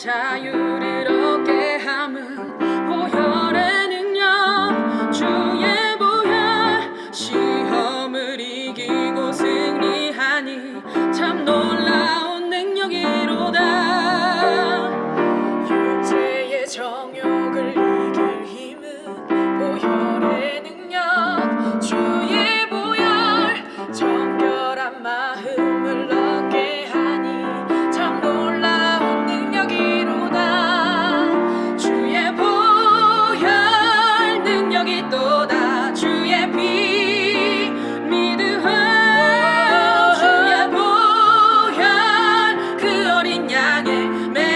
자유를 얻게 함은 보혈의 능력 주의 보혈 시험을 이기고 승리하니 참 놀라 nagging. Man,